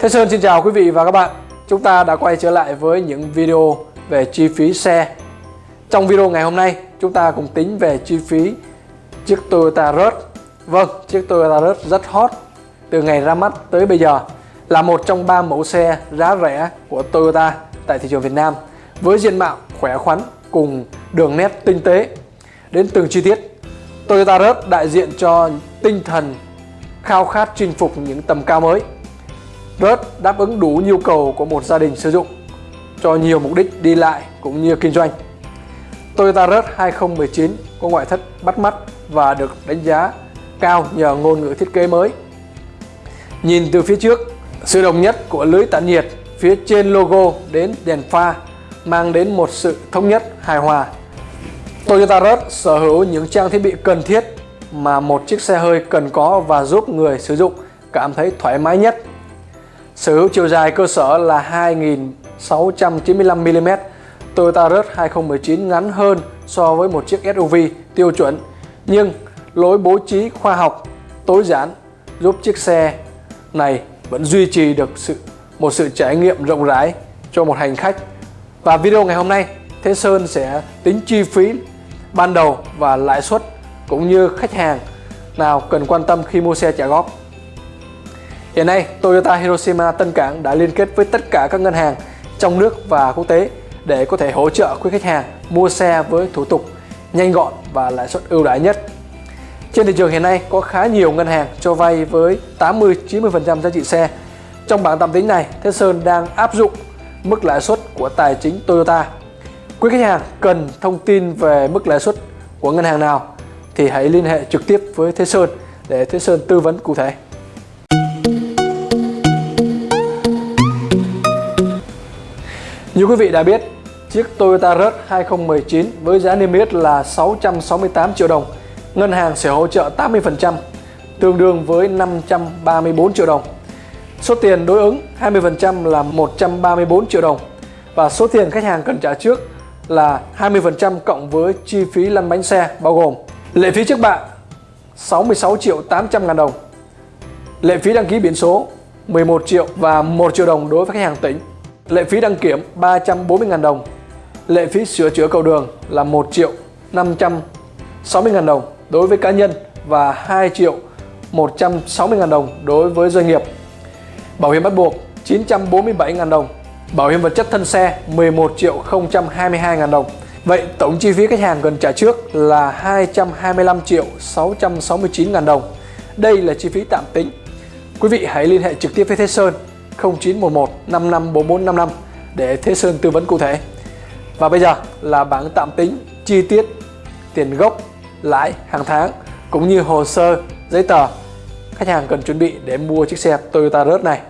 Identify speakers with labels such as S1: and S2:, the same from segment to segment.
S1: Thế Sơn xin chào quý vị và các bạn. Chúng ta đã quay trở lại với những video về chi phí xe. Trong video ngày hôm nay chúng ta cùng tính về chi phí chiếc Toyota Rush. Vâng, chiếc Toyota Rush rất hot từ ngày ra mắt tới bây giờ. Là một trong ba mẫu xe giá rẻ của Toyota tại thị trường Việt Nam với diện mạo khỏe khoắn cùng đường nét tinh tế. Đến từng chi tiết. Toyota Rush đại diện cho tinh thần khao khát chinh phục những tầm cao mới rất đáp ứng đủ nhu cầu của một gia đình sử dụng cho nhiều mục đích đi lại cũng như kinh doanh. Toyota Rush 2019 có ngoại thất bắt mắt và được đánh giá cao nhờ ngôn ngữ thiết kế mới. Nhìn từ phía trước, sự đồng nhất của lưới tản nhiệt phía trên logo đến đèn pha mang đến một sự thống nhất hài hòa. Toyota Rush sở hữu những trang thiết bị cần thiết mà một chiếc xe hơi cần có và giúp người sử dụng cảm thấy thoải mái nhất Sở hữu chiều dài cơ sở là 2.695mm, Toyota Rush 2019 ngắn hơn so với một chiếc SUV tiêu chuẩn, nhưng lối bố trí khoa học, tối giản giúp chiếc xe này vẫn duy trì được sự một sự trải nghiệm rộng rãi cho một hành khách. Và video ngày hôm nay, Thế Sơn sẽ tính chi phí ban đầu và lãi suất cũng như khách hàng nào cần quan tâm khi mua xe trả góp. Hiện nay, Toyota Hiroshima Tân Cảng đã liên kết với tất cả các ngân hàng trong nước và quốc tế để có thể hỗ trợ quý khách hàng mua xe với thủ tục nhanh gọn và lãi suất ưu đãi nhất. Trên thị trường hiện nay có khá nhiều ngân hàng cho vay với 80-90% giá trị xe. Trong bảng tạm tính này, Thế Sơn đang áp dụng mức lãi suất của tài chính Toyota. Quý khách hàng cần thông tin về mức lãi suất của ngân hàng nào thì hãy liên hệ trực tiếp với Thế Sơn để Thế Sơn tư vấn cụ thể. Như quý vị đã biết, chiếc Toyota Rush 2019 với giá niêm yết là 668 triệu đồng, ngân hàng sẽ hỗ trợ 80%, tương đương với 534 triệu đồng. Số tiền đối ứng 20% là 134 triệu đồng và số tiền khách hàng cần trả trước là 20% cộng với chi phí lăn bánh xe bao gồm lệ phí trước bạ 66 triệu 800 ngàn đồng, lệ phí đăng ký biển số 11 triệu và 1 triệu đồng đối với khách hàng tỉnh Lệ phí đăng kiểm 340.000 đồng. Lệ phí sửa chữa cầu đường là 1 triệu 560.000 đồng đối với cá nhân và 2 triệu 160.000 đồng đối với doanh nghiệp. Bảo hiểm bắt buộc 947.000 đồng. Bảo hiểm vật chất thân xe 11 triệu 022.000 đồng. Vậy tổng chi phí khách hàng cần trả trước là 225 triệu 669.000 đồng. Đây là chi phí tạm tính. Quý vị hãy liên hệ trực tiếp với Thế Sơn 0911 554455 để Thế Sơn tư vấn cụ thể. Và bây giờ là bảng tạm tính chi tiết tiền gốc, lãi hàng tháng cũng như hồ sơ, giấy tờ khách hàng cần chuẩn bị để mua chiếc xe Toyota Rush này.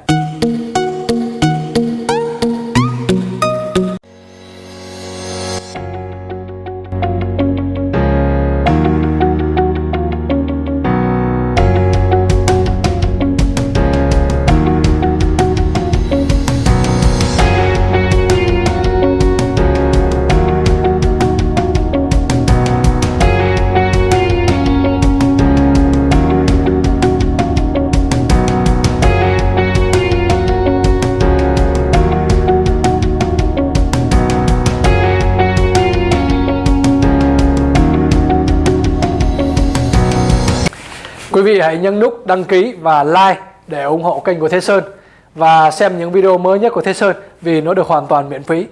S1: Quý vị hãy nhấn nút đăng ký và like để ủng hộ kênh của Thế Sơn và xem những video mới nhất của Thế Sơn vì nó được hoàn toàn miễn phí.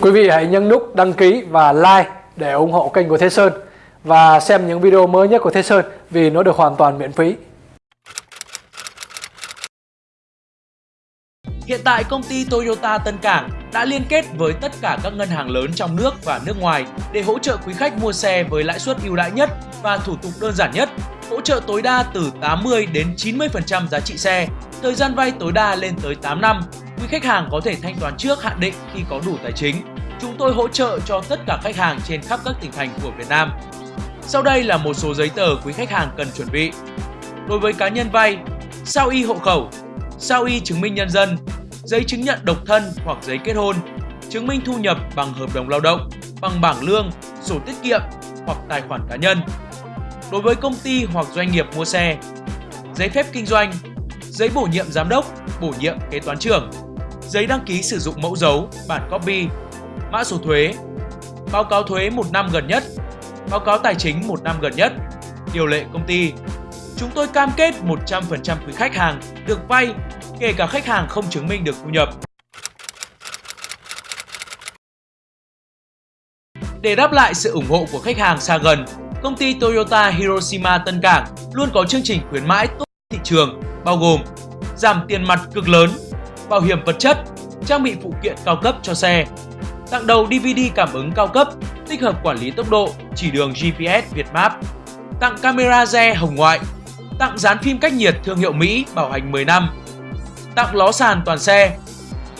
S1: Quý vị hãy nhấn nút đăng ký và like để ủng hộ kênh của Thế Sơn và xem những video mới nhất của Thế Sơn vì nó được hoàn toàn miễn phí.
S2: Hiện tại công ty Toyota Tân Cảng đã liên kết với tất cả các ngân hàng lớn trong nước và nước ngoài để hỗ trợ quý khách mua xe với lãi suất ưu đãi nhất và thủ tục đơn giản nhất, hỗ trợ tối đa từ 80 đến 90% giá trị xe, thời gian vay tối đa lên tới 8 năm. Quý khách hàng có thể thanh toán trước hạn định khi có đủ tài chính. Chúng tôi hỗ trợ cho tất cả khách hàng trên khắp các tỉnh thành của Việt Nam. Sau đây là một số giấy tờ quý khách hàng cần chuẩn bị. Đối với cá nhân vay, sao y hộ khẩu, sao y chứng minh nhân dân, giấy chứng nhận độc thân hoặc giấy kết hôn, chứng minh thu nhập bằng hợp đồng lao động, bằng bảng lương, sổ tiết kiệm hoặc tài khoản cá nhân. Đối với công ty hoặc doanh nghiệp mua xe, giấy phép kinh doanh, giấy bổ nhiệm giám đốc, bổ nhiệm kế toán trưởng, giấy đăng ký sử dụng mẫu dấu, bản copy, mã số thuế, báo cáo thuế một năm gần nhất, báo cáo tài chính một năm gần nhất, điều lệ công ty. Chúng tôi cam kết 100% quý khách hàng được vay kể cả khách hàng không chứng minh được thu nhập. Để đáp lại sự ủng hộ của khách hàng xa gần, công ty Toyota Hiroshima Tân Cảng luôn có chương trình khuyến mãi tốt thị trường bao gồm giảm tiền mặt cực lớn, bảo hiểm vật chất, trang bị phụ kiện cao cấp cho xe, tặng đầu DVD cảm ứng cao cấp, tích hợp quản lý tốc độ, chỉ đường GPS Việt Map, tặng camera re hồng ngoại, tặng dán phim cách nhiệt thương hiệu Mỹ bảo hành 10 năm, tặng ló sàn toàn xe,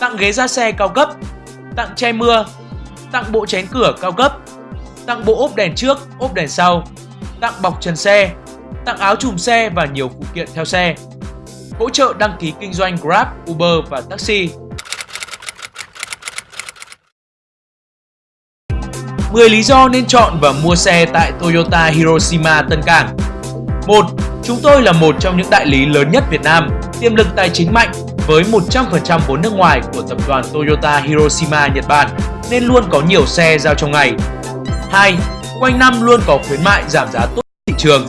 S2: tặng ghế da xe cao cấp, tặng che mưa, tặng bộ chén cửa cao cấp, tặng bộ ốp đèn trước, ốp đèn sau, tặng bọc trần xe, tặng áo chùm xe và nhiều phụ kiện theo xe. Hỗ trợ đăng ký kinh doanh Grab, Uber và taxi. 10 lý do nên chọn và mua xe tại Toyota Hiroshima Tân Cảng 1. Chúng tôi là một trong những đại lý lớn nhất Việt Nam, tiềm lực tài chính mạnh với 100% vốn nước ngoài của tập đoàn Toyota Hiroshima Nhật Bản nên luôn có nhiều xe giao trong ngày. 2. Quanh năm luôn có khuyến mại giảm giá tốt thị trường.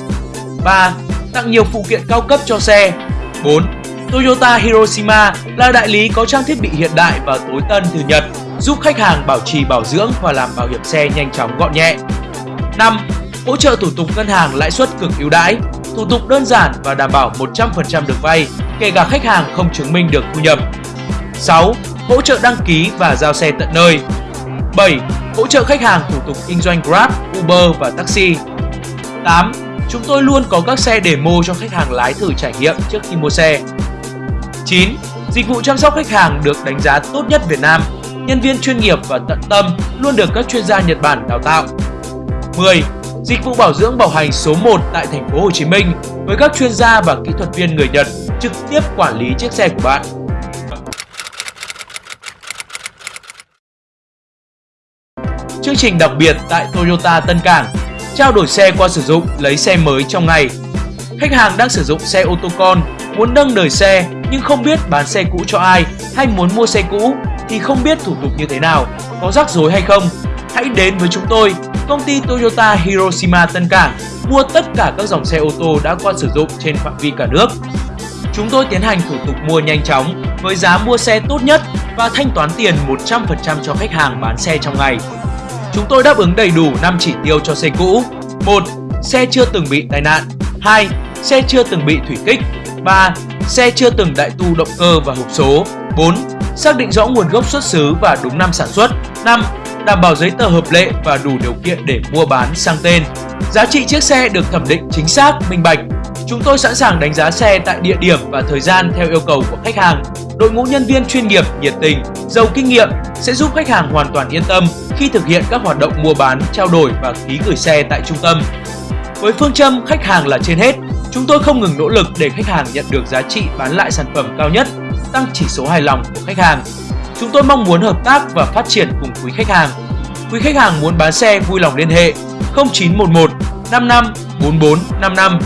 S2: 3. Tặng nhiều phụ kiện cao cấp cho xe. 4. Toyota Hiroshima là đại lý có trang thiết bị hiện đại và tối tân từ Nhật, giúp khách hàng bảo trì bảo dưỡng và làm bảo hiểm xe nhanh chóng gọn nhẹ. 5. Hỗ trợ thủ tục ngân hàng lãi suất cực ưu đãi, thủ tục đơn giản và đảm bảo 100% được vay, kể cả khách hàng không chứng minh được thu nhập. 6. Hỗ trợ đăng ký và giao xe tận nơi. 7. Hỗ trợ khách hàng thủ tục kinh doanh Grab, Uber và taxi. 8. Chúng tôi luôn có các xe demo cho khách hàng lái thử trải nghiệm trước khi mua xe. 9. Dịch vụ chăm sóc khách hàng được đánh giá tốt nhất Việt Nam. Nhân viên chuyên nghiệp và tận tâm luôn được các chuyên gia Nhật Bản đào tạo. 10. Dịch vụ bảo dưỡng bảo hành số 1 tại thành phố Hồ Chí Minh với các chuyên gia và kỹ thuật viên người Nhật trực tiếp quản lý chiếc xe của bạn. Chương trình đặc biệt tại Toyota Tân Cảng Trao đổi xe qua sử dụng, lấy xe mới trong ngày Khách hàng đang sử dụng xe ô tô con, muốn nâng đời xe nhưng không biết bán xe cũ cho ai hay muốn mua xe cũ thì không biết thủ tục như thế nào, có rắc rối hay không. Hãy đến với chúng tôi, công ty Toyota Hiroshima Tân Cảng mua tất cả các dòng xe ô tô đã qua sử dụng trên phạm vi cả nước. Chúng tôi tiến hành thủ tục mua nhanh chóng với giá mua xe tốt nhất và thanh toán tiền 100% cho khách hàng bán xe trong ngày. Chúng tôi đáp ứng đầy đủ 5 chỉ tiêu cho xe cũ. 1. Xe chưa từng bị tai nạn. 2. Xe chưa từng bị thủy kích. 3. Xe chưa từng đại tu động cơ và hộp số. 4. Xác định rõ nguồn gốc xuất xứ và đúng năm sản xuất. 5. Đảm bảo giấy tờ hợp lệ và đủ điều kiện để mua bán sang tên. Giá trị chiếc xe được thẩm định chính xác, minh bạch. Chúng tôi sẵn sàng đánh giá xe tại địa điểm và thời gian theo yêu cầu của khách hàng. Đội ngũ nhân viên chuyên nghiệp, nhiệt tình, giàu kinh nghiệm sẽ giúp khách hàng hoàn toàn yên tâm khi thực hiện các hoạt động mua bán, trao đổi và ký gửi xe tại trung tâm. Với phương châm khách hàng là trên hết, chúng tôi không ngừng nỗ lực để khách hàng nhận được giá trị bán lại sản phẩm cao nhất, tăng chỉ số hài lòng của khách hàng. Chúng tôi mong muốn hợp tác và phát triển cùng quý khách hàng. Quý khách hàng muốn bán xe vui lòng liên hệ 0911 55 44 55.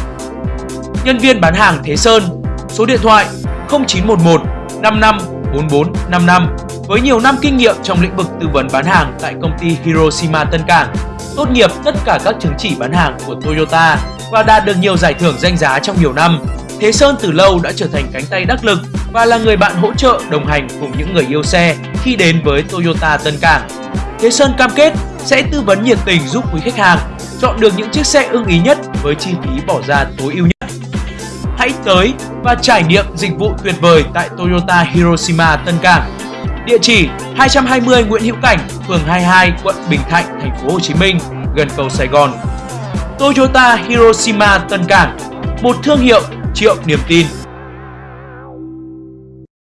S2: Nhân viên bán hàng Thế Sơn, số điện thoại 0911 55 44 55 với nhiều năm kinh nghiệm trong lĩnh vực tư vấn bán hàng tại công ty Hiroshima Tân Cảng, tốt nghiệp tất cả các chứng chỉ bán hàng của Toyota và đạt được nhiều giải thưởng danh giá trong nhiều năm. Thế Sơn từ lâu đã trở thành cánh tay đắc lực và là người bạn hỗ trợ đồng hành cùng những người yêu xe khi đến với Toyota Tân Cảng. Thế Sơn cam kết sẽ tư vấn nhiệt tình giúp quý khách hàng chọn được những chiếc xe ưng ý nhất với chi phí bỏ ra tối ưu nhất. Hãy tới và trải nghiệm dịch vụ tuyệt vời tại Toyota Hiroshima Tân Cảng. Địa chỉ 220 Nguyễn Hữu Cảnh, phường 22, quận Bình Thạnh, thành phố Hồ Chí Minh, gần cầu Sài Gòn. Toyota Hiroshima Tân Cảng, một thương hiệu triệu niềm tin.